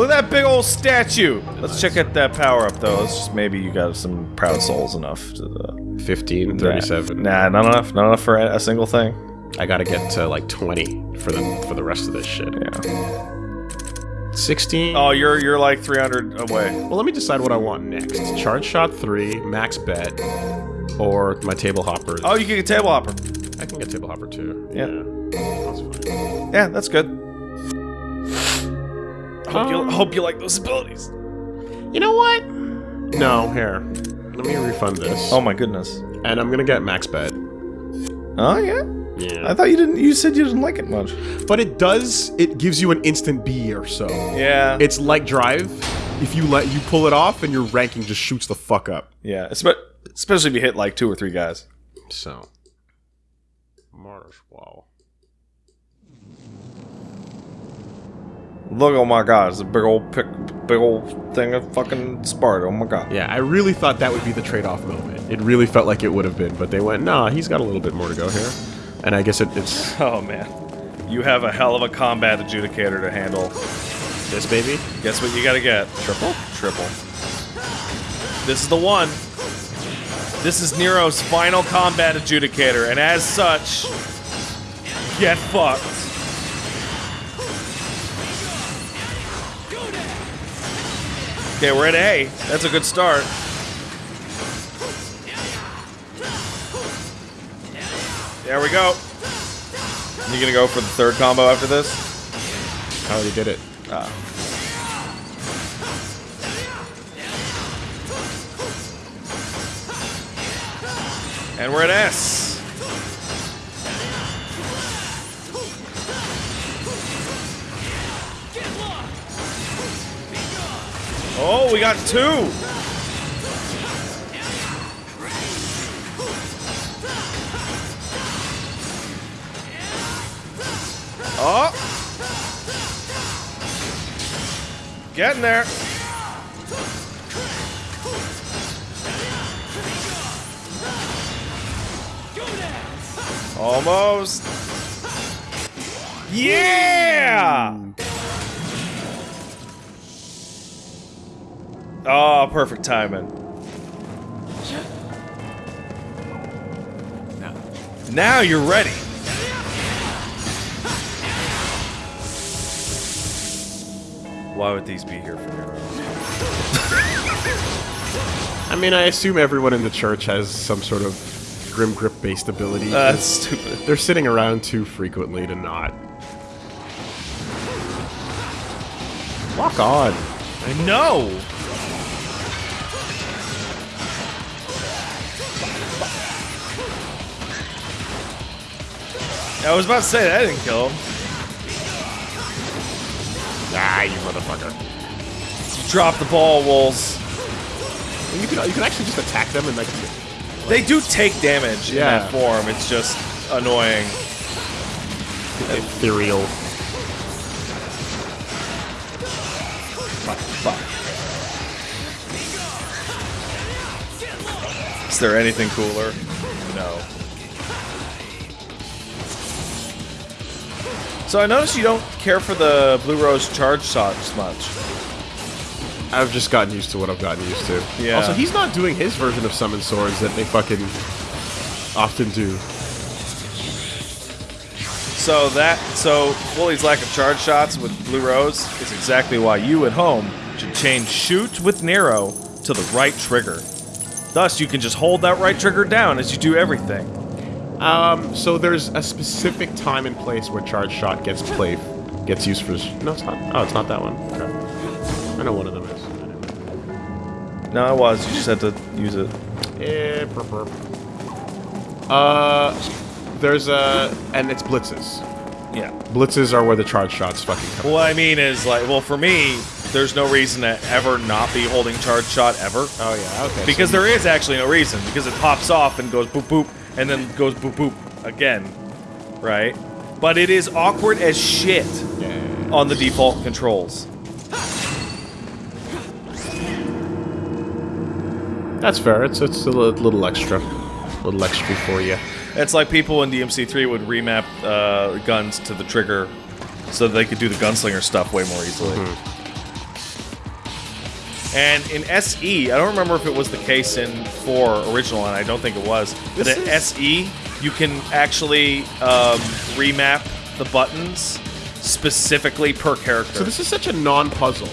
Look at that big old statue. Let's check out that power up though. Let's just maybe you got some proud souls enough to. Uh, 15, 37. Nah, not enough. Not enough for a, a single thing. I gotta get to like 20 for the for the rest of this shit. Yeah. 16. Oh, you're you're like 300 away. Well, let me decide what I want next. Charge shot 3, max bet, or my table hopper. Oh, you can get table hopper. I can get table hopper too. Yeah. That's fine. Yeah, that's good. Hope you Um, hope you like those abilities. You know what? No, here. Let me refund this. Oh my goodness. And I'm gonna get max bet. Oh yeah. Yeah. I thought you didn't. You said you didn't like it much. But it does. It gives you an instant B or so. Yeah. It's like drive. If you let you pull it off, and your ranking just shoots the fuck up. yeah. Especially if you hit like two or three guys. So. Mars. Wow. Look, oh my god, it's a big old pick, big old thing of fucking Sparta. Oh my god. Yeah, I really thought that would be the trade-off moment. It really felt like it would have been, but they went, nah, he's got a little bit more to go here. And I guess it, it's Oh man. You have a hell of a combat adjudicator to handle. this baby. Guess what you gotta get? Triple? Triple. This is the one. This is Nero's final combat adjudicator, and as such, get fucked. Okay, we're at A. That's a good start. There we go. You gonna go for the third combo after this? I already did it. Ah. And we're at S. Oh, we got two. Oh. Getting there. Almost. Yeah! Oh, perfect timing. Now you're ready. Why would these be here for Nero? I mean, I assume everyone in the church has some sort of grim grip based ability. That's stupid. They're sitting around too frequently to not. Lock on. I know. I was about to say that didn't kill him. Ah, you motherfucker. You Drop the ball, wolves. You can you can actually just attack them and like. They do take damage in that form. It's just annoying. Ethereal. Fuck, fuck. Is there anything cooler? So I notice you don't care for the Blue Rose charge shots much. I've just gotten used to what I've gotten used to. Yeah. Also, he's not doing his version of summon swords that they fucking often do. So that so Wooly's lack of charge shots with Blue Rose is exactly why you at home should change shoot with Nero to the right trigger. Thus, you can just hold that right trigger down as you do everything. Um, so there's a specific time and place where charge shot gets played, gets used for. No, it's not. Oh, it's not that one. Okay. I know one of them is. No, I was. You just had to use it. Eh, burp, burp. Uh, there's a and it's blitzes. Yeah. Blitzes are where the charge shots fucking come. What I mean is like, well, for me, there's no reason to ever not be holding charge shot ever. Oh yeah, okay. Because so there is actually no reason. Because it pops off and goes boop boop, and then goes boop boop again, right? But it is awkward as shit on the default controls. That's fair. It's it's a little extra, little extra for you. It's like people in DMC3 would remap uh, guns to the trigger so they could do the gunslinger stuff way more easily. And in SE, I don't remember if it was the case in 4 original, and I don't think it was. But This in is- SE, you can actually um, remap the buttons specifically per character. So this is such a non-puzzle.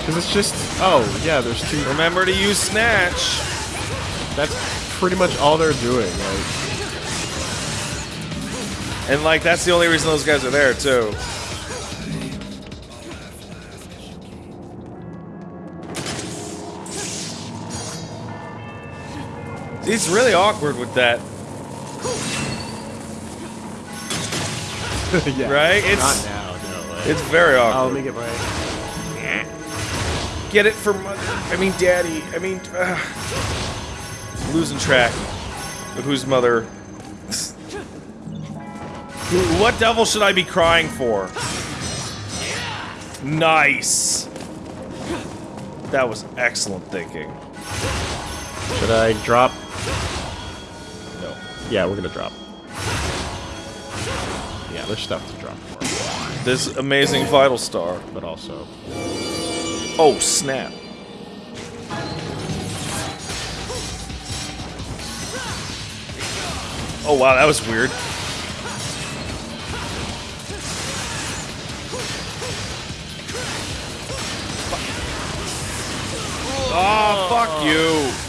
Because it's just, oh, yeah, there's two. Remember to use Snatch. That's pretty much all they're doing. Like, And, like, that's the only reason those guys are there, too. It's really awkward with that, yeah. right? It's Not now, no. Like, it's very oh, awkward. let me get my. Get it for mother. I mean, daddy. I mean, uh, losing track of whose mother. What devil should I be crying for? Nice. That was excellent thinking. Should I drop? No. Yeah, we're gonna drop. Yeah, there's stuff to drop for, This amazing vital star. but also. Oh snap. Oh wow, that was weird. Oh, fuck you.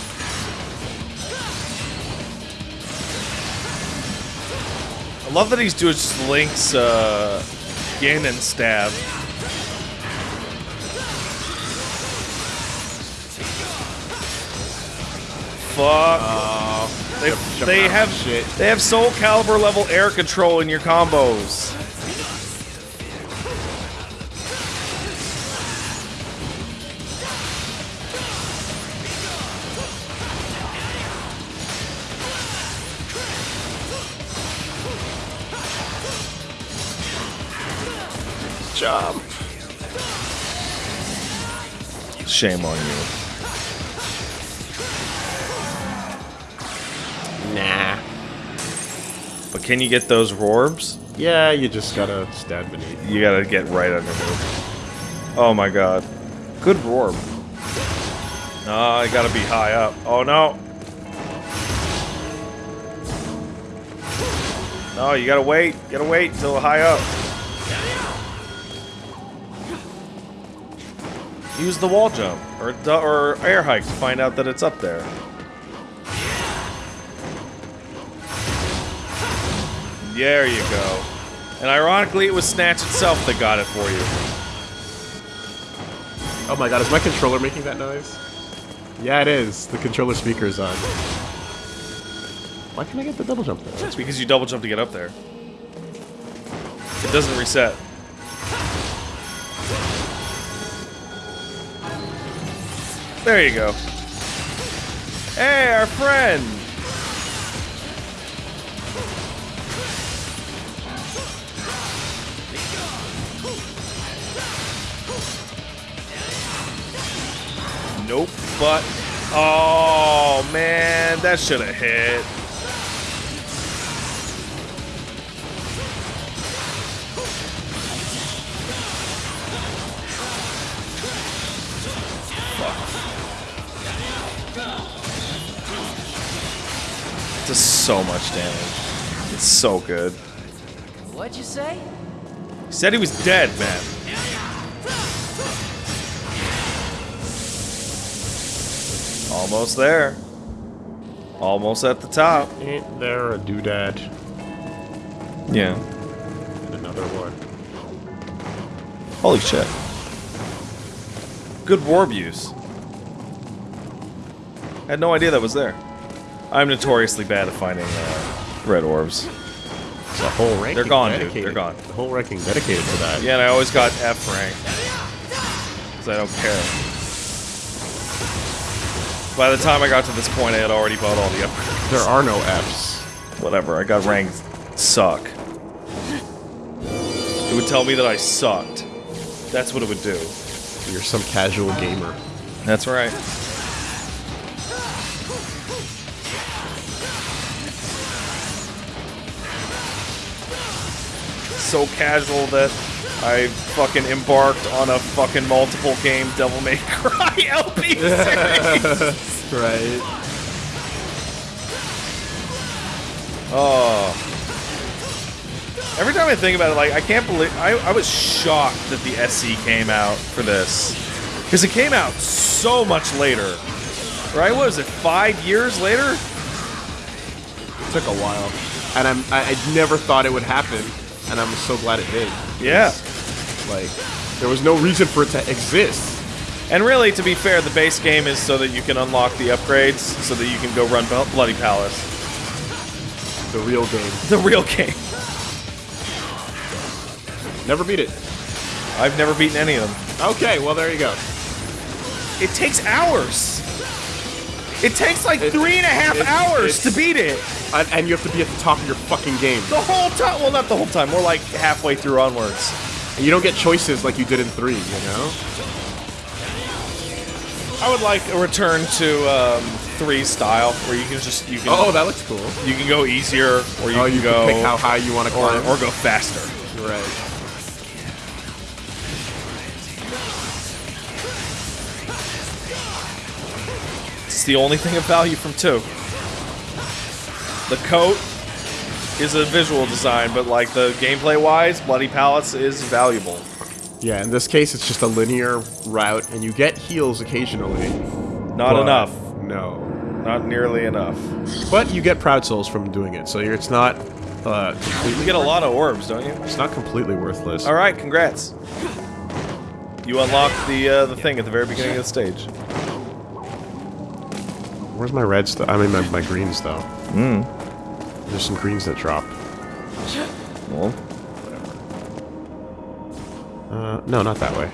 Love that he's doing just Link's uh, Ganon stab. Fuck. they they have shit. they have Soul Calibur level air control in your combos. Jump. Shame on you. Nah. But can you get those orbs? Yeah, you just gotta stand beneath. You gotta get right underneath. Oh my god. Good orb. No, I gotta be high up. Oh no. No, you gotta wait. You gotta wait until high up. Use the wall jump or or air hike to find out that it's up there. There you go. And ironically, it was Snatch itself that got it for you. Oh my god, is my controller making that noise? Yeah, it is. The controller speaker is on. Why can't I get the double jump there? It's because you double jump to get up there. It doesn't reset. There you go. Hey, our friend! Nope, but... Oh, man, that should have hit. Does so much damage. It's so good. What'd you say? He said he was dead, man. Almost there. Almost at the top. Ain't there a doodad Yeah. and another one? Holy shit. Good warp use. Had no idea that was there. I'm notoriously bad at finding uh, red orbs. The whole ranking They're gone, dude. They're gone. The whole ranking dedicated to that. Yeah, and I always got F rank. Because I don't care. By the time I got to this point, I had already bought all the upgrades. There are no Fs. Whatever, I got ranked suck. It would tell me that I sucked. That's what it would do. You're some casual gamer. That's right. So casual that I fucking embarked on a fucking multiple game Devil May Cry LP series. Right. oh. Every time I think about it, like I can't believe I, I was shocked that the SE came out for this because it came out so much later. Right? What was it? Five years later? It took a while, and I'm I, I never thought it would happen, and I'm so glad it did. Yeah. Like, there was no reason for it to exist. And really, to be fair, the base game is so that you can unlock the upgrades, so that you can go run Bloody Palace. The real game. The real game. Never beat it. I've never beaten any of them. Okay, well there you go. It takes hours. It takes like It- three and a half it- hours to beat it. And, and you have to be at the top of your fucking game. The whole time. Well, not the whole time. More like halfway through onwards. And you don't get choices like you did in three. You know. I would like a return to um, three style, where you can just you can Oh, that looks cool. you can go easier, or you oh, can you go can pick how high you want to or, climb. or go faster. right. It's the only thing of value from two. The coat is a visual design, but like the gameplay wise, Bloody Palace is valuable. Yeah, in this case, it's just a linear route, and you get heals occasionally. Not enough. No. Not nearly enough. But you get proud souls from doing it, so you're, it's not uh, You get a lot of orbs, don't you? It's not completely worthless. All right, congrats. You unlock the uh, the thing at the very beginning of the stage. Where's my reds? Th- I mean, my, my greens though. Hmm. There's some greens that dropped. Well, Uh, no, not that way.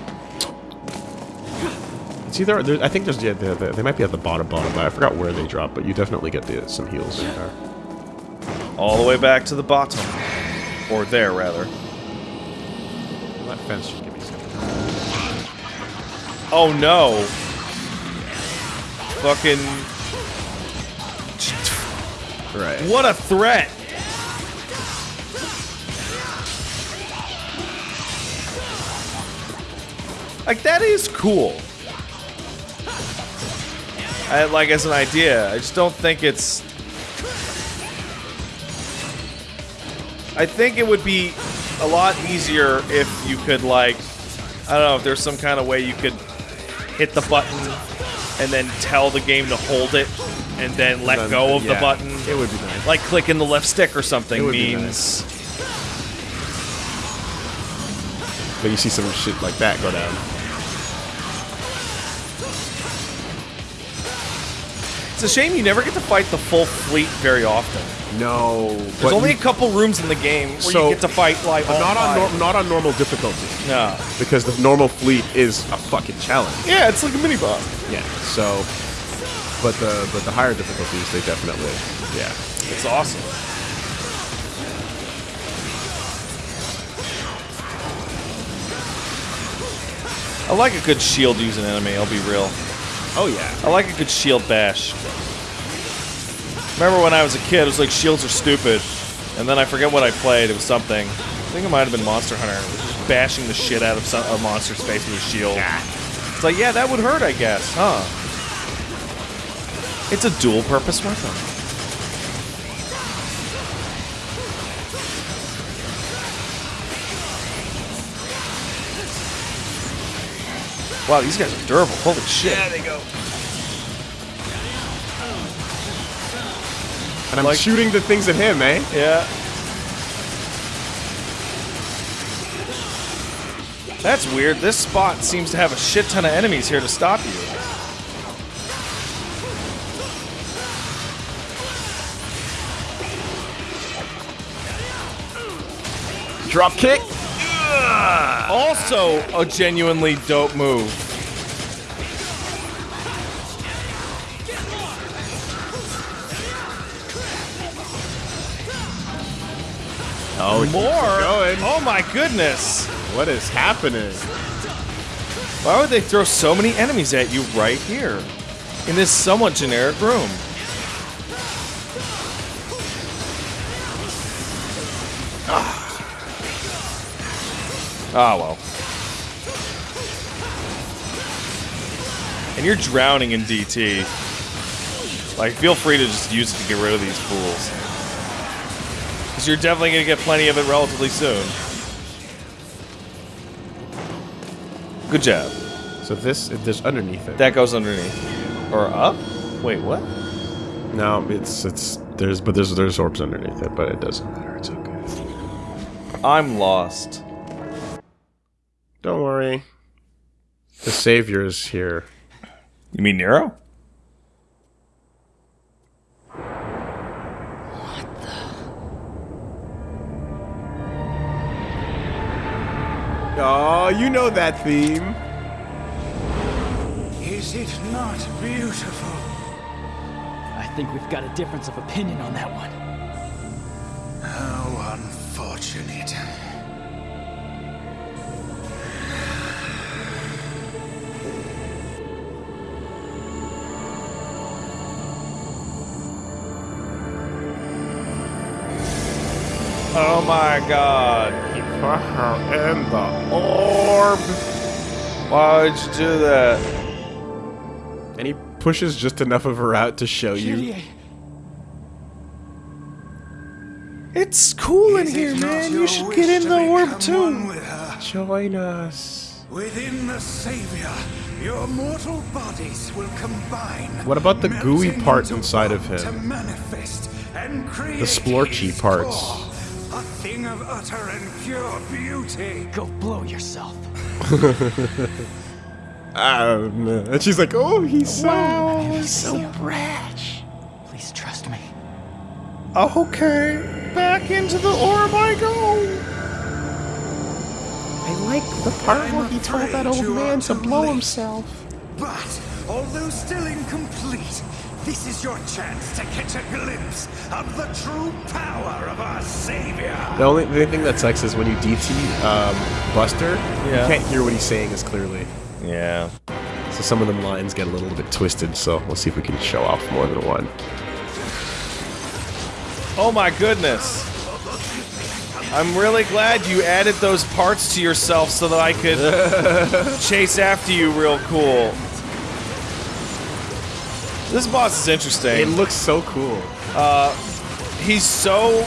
It's either there, I think there's yeah they, might be at the bottom bottom. But I forgot where they drop, but you definitely get the, some heals in there. all the way back to the bottom, or there rather. That fence should give me some. Oh no! Fucking Right. what a threat! Like that is cool. I, like as an idea, I just don't think it's. I think it would be a lot easier if you could like, I don't know, if there's some kind of way you could hit the button and then tell the game to hold it and then let Then- go of the button. It would be nice. Like clicking the left stick or something It would be means. But you see some shit like that go down. It's a shame you never get to fight the full fleet very often. No. There's only a couple rooms in the game where So- you get to fight like but not on nor- not on normal difficulty No. because the normal fleet is a fucking challenge. Yeah, it's like a mini boss. Yeah. So, but the but the higher difficulties they definitely yeah. It's awesome. I like a good shield using enemy, I'll be real. Oh yeah. I like a good shield bash. Remember when I was a kid, it was like shields are stupid. And then I forget what I played, it was something. I think it might have been Monster Hunter. Just bashing the shit out of some, a monster's face with a shield. It's like, yeah, that would hurt, I guess, huh? It's a dual purpose weapon. Wow, these guys are durable. Holy shit. they go. And I'm Like- shooting the things at him, eh? Yeah. That's weird. This spot seems to have a shit ton of enemies here to stop Drop kick. Also, a genuinely dope move. Oh, More? going. Oh my goodness. What is happening? Why would they throw so many enemies at you right here? In this somewhat generic room. Ah, well. And you're drowning in DT. Like, feel free to just use it to get rid of these fools. Because you're definitely going to get plenty of it relatively soon. Good job. So this, there's underneath it. That goes underneath. Or up? Wait, what? No, it's it's there's but there's there's orbs underneath it, but it doesn't matter. It's okay. I'm lost. Don't worry. The savior is here. You mean Nero? What the? Oh, you know that theme. Is it not beautiful? I think we've got a difference of opinion on that one. How unfortunate. Oh my god. He put her in the orb. Why would you do that? And he pushes just enough of her out to show you. It's cool in here, man. You should get in the orb too. Join us. Within the Savior, your mortal bodies will combine. What about the gooey part inside of him? To manifest and create splorchy parts. Core, A thing of utter and pure beauty. go blow yourself. I don't know. And she's like, oh, he's so, He's so brash. Please trust me. Okay. Back into the orb I go. I like the part I'm where he told that old man to blow late. himself. But, although still incomplete, this is your chance to catch a glimpse of the true power of our Savior. The only, the only thing that sucks is when you DT um, Buster, Yeah. you can't hear what he's saying as clearly. Yeah. So some of them lines get a little bit twisted, so we'll see if we can show off more than one. Oh my goodness. I'm really glad you added those parts to yourself so that I could chase after you real cool. This boss is interesting. It looks so cool. Uh, he's so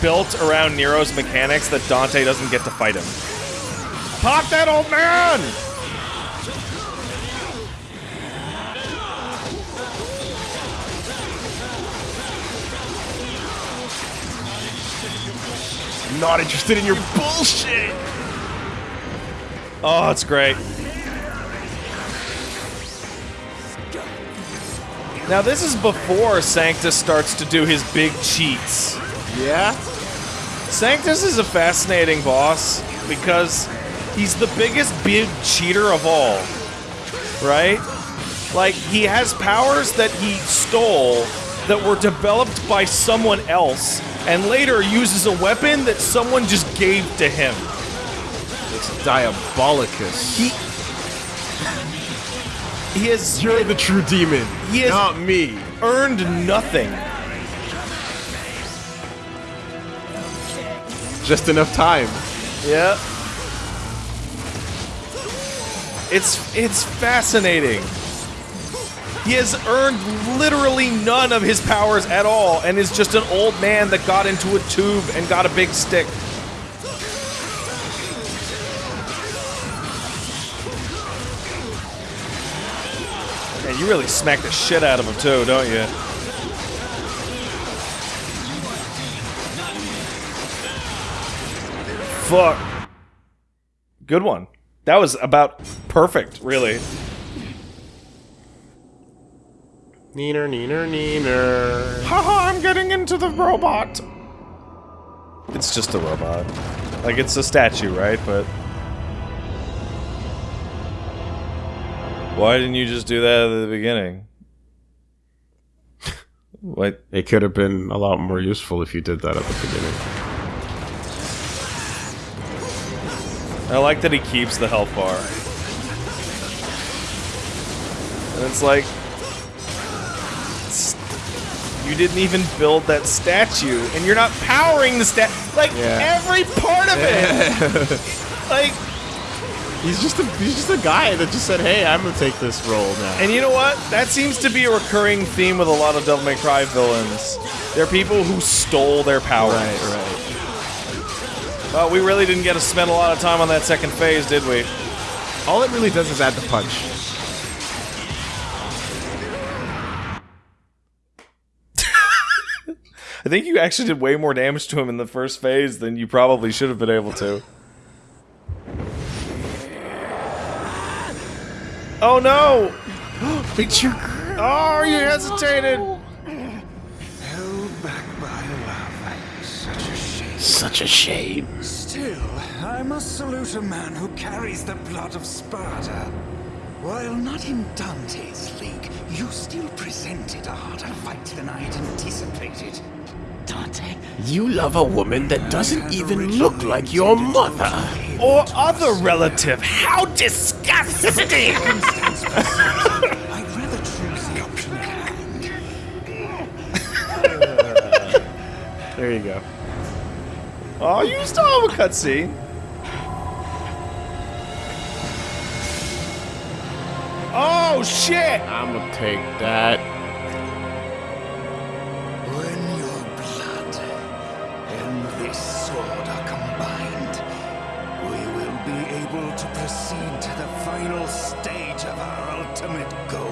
built around Nero's mechanics that Dante doesn't get to fight him. Pop that old man! Not interested in your bullshit! Oh, it's great. Now this is before Sanctus starts to do his big cheats. Yeah? Sanctus is a fascinating boss because he's the biggest big cheater of all. Right? Like, he has powers that he stole that were developed by someone else and later uses a weapon that someone just gave to him. It's Diabolicus. He. He has You're the true demon, He is- not me. earned nothing. Just enough time. Yeah. It's it's fascinating. He has earned literally none of his powers at all and is just an old man that got into a tube and got a big stick. You really smack the shit out of him too, don't you? Fuck. Good one. That was about perfect, really. Neener, neener, neener. Haha, I'm getting into the robot. It's just a robot. Like, it's a statue, right? But. Why didn't you just do that at the beginning? What? It could have been a lot more useful if you did that at the beginning. I like that he keeps the health bar. And it's like. it's- you didn't even build that statue, and you're not powering the stat. Like, Yeah. every part of it! Like, He's just a he's just a guy that just said, "Hey, I'm gonna take this role now." and you know what? That seems to be a recurring theme with a lot of Devil May Cry villains. They're people who stole their power. right, right. Well, we really didn't get to spend a lot of time on that second phase, did we? All it really does is add the punch. I think you actually did way more damage to him in the first phase than you probably should have been able to. Oh no! It's your Oh, you hesitated! Held back by love. Such a shame. such a shame. Still, I must salute a man who carries the blood of Sparta. While not in Dante's league, you still presented a harder fight than I had anticipated. Dante? You love a woman that doesn't even look like your mother. Or other relative. How disgusting! Circumstance pursuit, I'd rather choose the option at hand. There you go. oh, you still have a cutscene. Oh shit! I'm gonna take that. Final stage of our ultimate goal.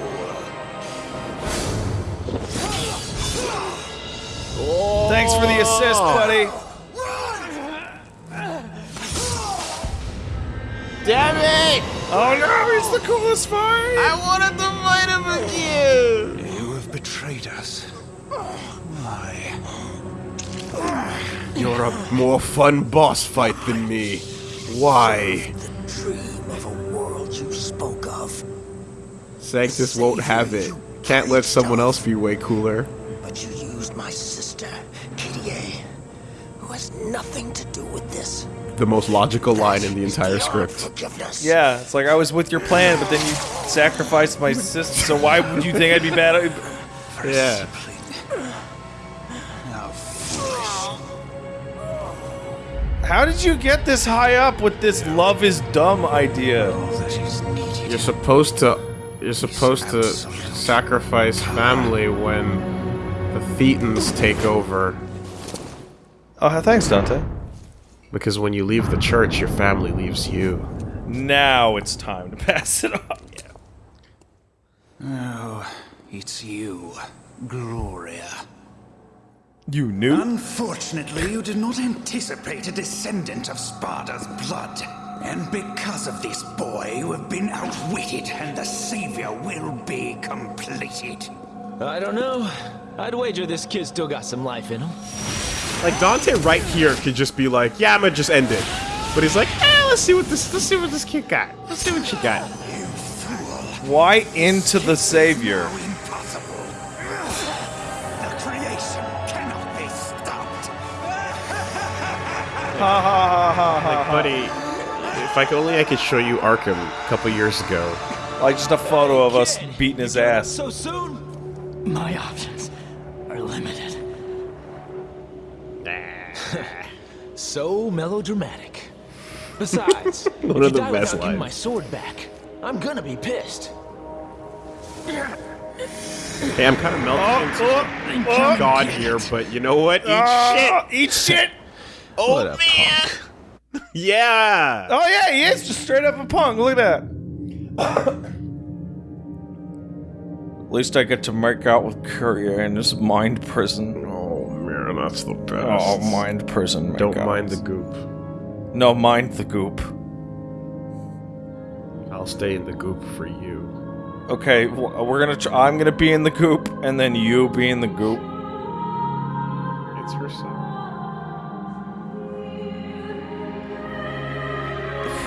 Thanks for the assist, oh. buddy. Damn it! Oh no, he's the coolest fight! I wanted to fight him again. You have betrayed us. Why? You're a more fun boss fight than me. Why? Sanctus won't have it. Can't let someone else be way cooler. but you used my sister, Kyrie, who has nothing to do with this. The most logical line in the entire script. Forgiveness. Yeah, it's like I was with your plan, but then you sacrificed my sister. So why would you think I'd be bad? Yeah. How did you get this high up with this love is dumb idea? All that is needed. You're supposed to. You're supposed to sacrifice family when the Thetans take over. Oh, thanks, Dante. Because when you leave the church, your family leaves you. Now it's time to pass it on. Oh, it's you, Gloria. You knew? Unfortunately, you did not anticipate a descendant of Sparta's blood. And because of this boy, you have been outwitted, and the savior will be completed. I don't know. I'd wager this kid still got some life in him. Like Dante right here could just be like, "Yeah, I'm gonna just end it," but he's like, "Eh, let's see what this. Let's see what this kid got. Let's see what she got." You fool. Why into the savior? Impossible. The creation cannot be stopped. Ha ha ha ha ha. Like, buddy, if I could only I could show you Arkham a couple years ago. Like just a photo of us beating his ass. So soon? My options are limited. so melodramatic. Besides, if One you of the die best without getting my sword back, I'm gonna be pissed. Hey, I'm kind of melting oh, into oh, oh. God here, but you know what? Eat Oh, eat shit! Oh man! Yeah. Oh yeah, he is just straight up a punk. Look at that. At least I get to make out with Kyrie in this mind prison. Oh man, that's the best. Oh, mind prison. Don't makeouts. mind the goop. No, mind the goop. I'll stay in the goop for you. Okay, we're gonna. Tr- I'm gonna be in the goop, and then you be in the goop. It's her son.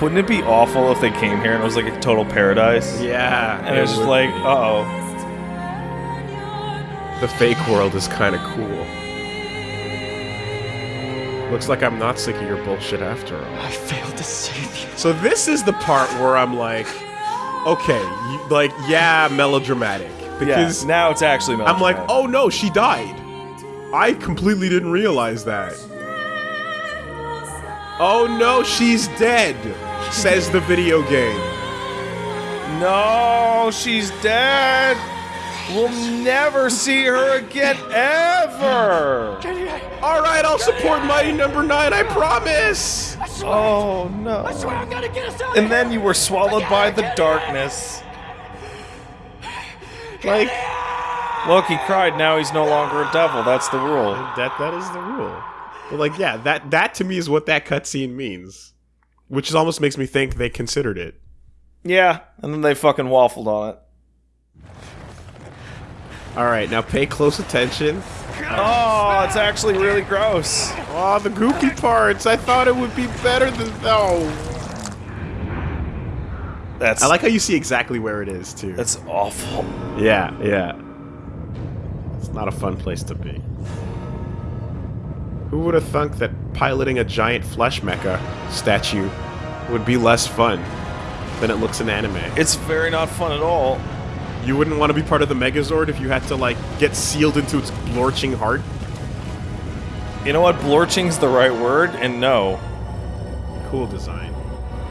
Wouldn't it be awful if they came here and it was like a total paradise? Yeah. And it was just like, uh oh. the fake world is kind of cool. Looks like I'm not sick of your bullshit after all. I failed to save you. So this is the part where I'm like, okay, you, like yeah, melodramatic because Yeah, now it's actually. I'm like, oh no, she died. I completely didn't realize that. Oh no, she's dead, says the video game. No, she's dead. We'll never see her again, ever. All right, I'll support Mighty Number Nine. I promise. Oh no. I swear I'm gonna get us out And then you were swallowed by the darkness. Like Look, he cried. Now he's no longer a devil. That's the rule. that. That is the rule. But like, yeah, that that to me is what that cutscene means, which is almost makes me think they considered it. Yeah, and then they fucking waffled on it. All right, now pay close attention. Oh, it's actually really gross. Oh, the gooky parts. I thought it would be better than. Oh, That's I like how you see exactly where it is too. that's awful. Yeah, yeah. It's not a fun place to be. Who would have thunk that piloting a giant flesh mecha statue would be less fun than it looks in anime? It's very not fun at all. You wouldn't want to be part of the Megazord if you had to, like, get sealed into its blorching heart? You know what? Blorching's the right word, and no. Cool design.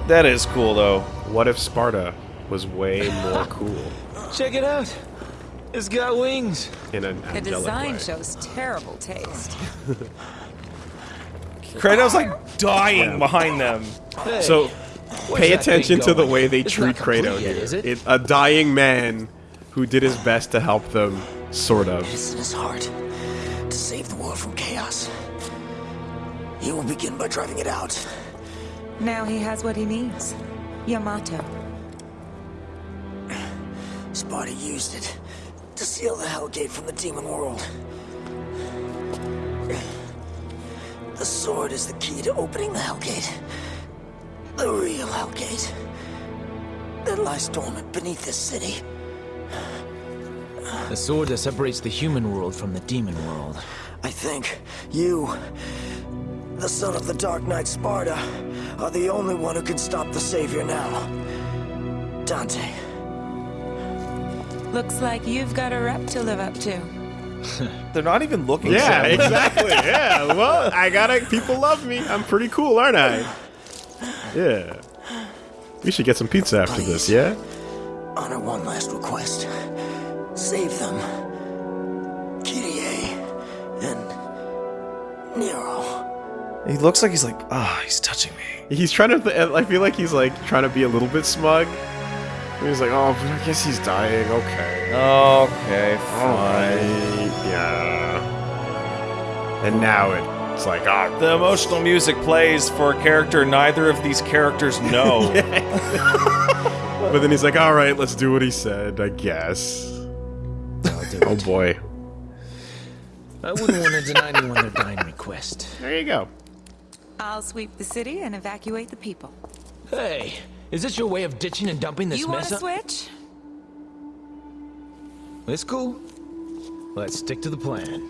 That is cool, though. What if Sparta was way more cool Check it out. It's got wings. in an The design way? shows terrible taste. Credo, like, dying behind them. Hey, So, pay attention to the way they It's treat not complete Credo yet, here. is it? It- a dying man who did his best to help them, sort of. It's in his heart to save the world from chaos. He will begin by driving it out. Now he has what he needs. Yamato. Sparta used it to seal the Hellgate from the demon world. Sword is the key to opening the Hellgate. The real Hellgate. That lies dormant beneath this city. The sword that separates the human world from the demon world. I think you, the son of the Dark Knight Sparta, are the only one who can stop the Savior now. Dante. Looks like you've got a rep to live up to. They're not even looking Yeah, sad. exactly. Yeah. Well, I gotta. People love me. I'm pretty cool, aren't I? Yeah. We should get some pizza after this. Yeah. Honor one last request. Save them. Kyrie and Nero. He looks like he's like, ah, he's touching me. He's trying to. Th- I feel like he's like trying to be a little bit smug. He's like, oh, but I guess he's dying. Okay. Okay, Alright. fine. Yeah. And now it's like, ah, The emotional music plays for a character neither of these characters know. But then he's like, all right, let's do what he said, I guess. Oh boy. I wouldn't want to deny anyone their dying request. There you go. I'll sweep the city and evacuate the people. Hey, is this your way of ditching and dumping this you want mess to up? switch? It's cool. Let's stick to the plan.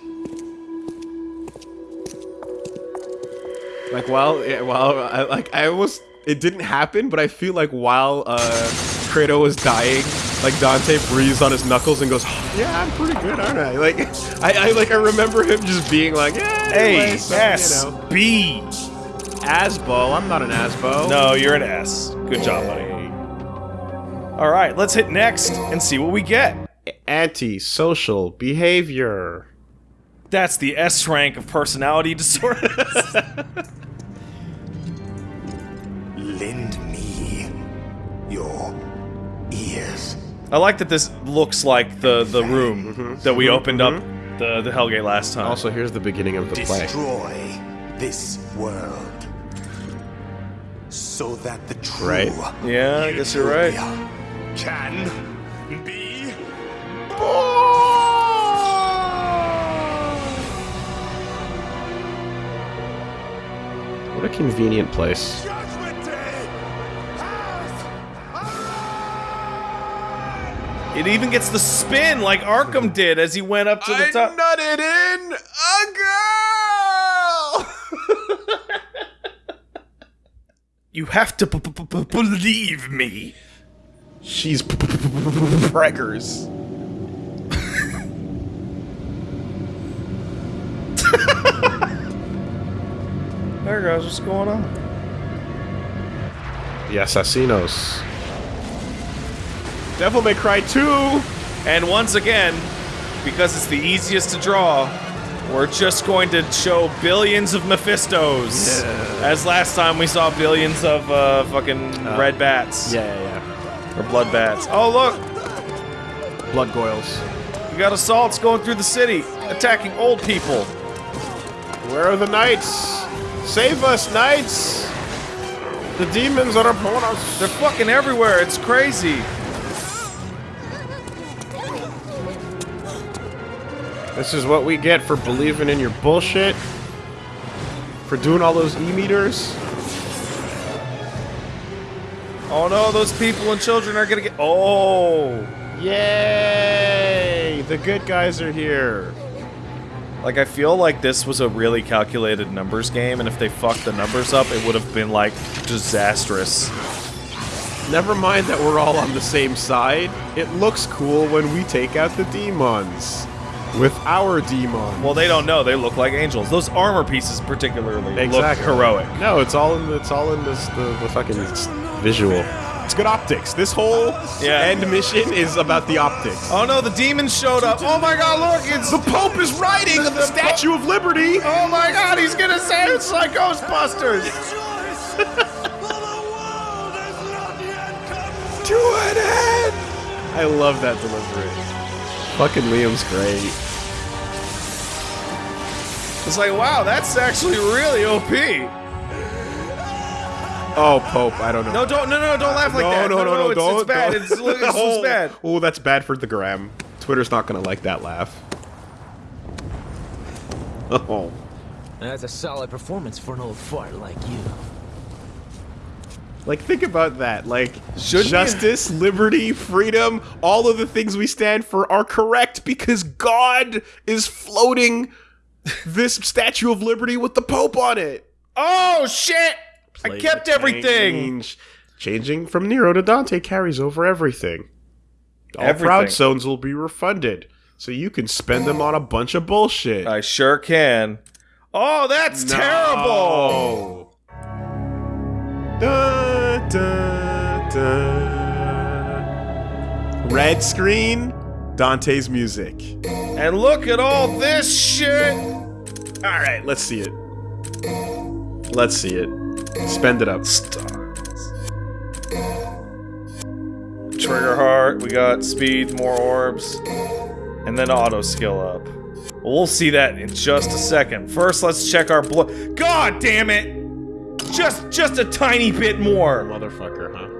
Like while yeah, while I like I almost it didn't happen, but I feel like while uh Credo was dying, like Dante breathes on his knuckles and goes, "Yeah, I'm pretty good, aren't I?" Like I, I like I remember him just being like, "Yeah, hey, so, S, you know, B. Asbo. I'm not an Asbo." No, you're an S. Good job, buddy. All right, let's hit next and see what we get. Anti-social behavior. That's the S rank of personality disorders. Lend me your ears. I like that this looks like the the room mm-hmm. that we mm-hmm. opened up mm-hmm. the the Hellgate last time. Also, here's the beginning of the play. Destroy this world. So that the true Right. Yeah, I guess you're right. Can What a convenient place. Judgment Day has It even gets the spin like Arkham did as he went up to the top. I nutted in a girl. You have to b- b- b- believe me. She's preggers. There, guys, what's going on? The Assassinos. Devil May Cry 2! And once again, because it's the easiest to draw, we're just going to show billions of Mephistos. As last time we saw billions of uh, fucking red bats. Yeah, yeah, yeah. Or blood bats. Oh, look! Blood goyles. We got assaults going through the city, attacking old people. Where are the knights? Save us, knights! The demons are upon us. They're fucking everywhere. It's crazy. This is what we get for believing in your bullshit. For doing all those e-meters. Oh no, those people and children are gonna get. Oh! Yay! The good guys are here. Like, I feel like this was a really calculated numbers game, and if they fucked the numbers up, it would have been, like, disastrous. Never mind that we're all on the same side. It looks cool when we take out the demons. With our demons. Well, they don't know. They look like angels. Those armor pieces, particularly, look heroic. No, it's all in the, it's all in this the, the fucking visual. It's good optics. This whole Yeah. end mission is about the optics. Oh no, the demons showed up. Oh my god, look! It's The Pope is riding the, Statue of Liberty. Oh my god, he's gonna say it's like Ghostbusters! To an end. I love that delivery. Fucking Liam's great. It's like, wow, that's actually really OP. Oh, Pope, I don't know. No, don't, no, no, don't laugh like no, that. no, no, no, it's, don't. It's bad. don't. It's, it's, it's oh, bad. Oh, that's bad for the gram. Twitter's not gonna like that laugh. Oh. That's a solid performance for an old fart like you. Like, think about that. Like, Shouldn't you- justice, liberty, freedom, all of the things we stand for are correct because God is floating this Statue of Liberty with the Pope on it. Oh shit! I kept everything. change. Changing from Nero to Dante carries over everything. All Everything. Proud Souls will be refunded, so you can spend them on a bunch of bullshit. I sure can. Oh, that's terrible. Dun, dun, dun. Red screen, Dante's music. And look at all this shit. All right, let's see it. Let's see it. Spend it up. Trigger heart. We got speed, more orbs, and then auto skill up. We'll see that in just a second. First, let's check our blood. God damn it! Just, just a tiny bit more. Motherfucker, huh?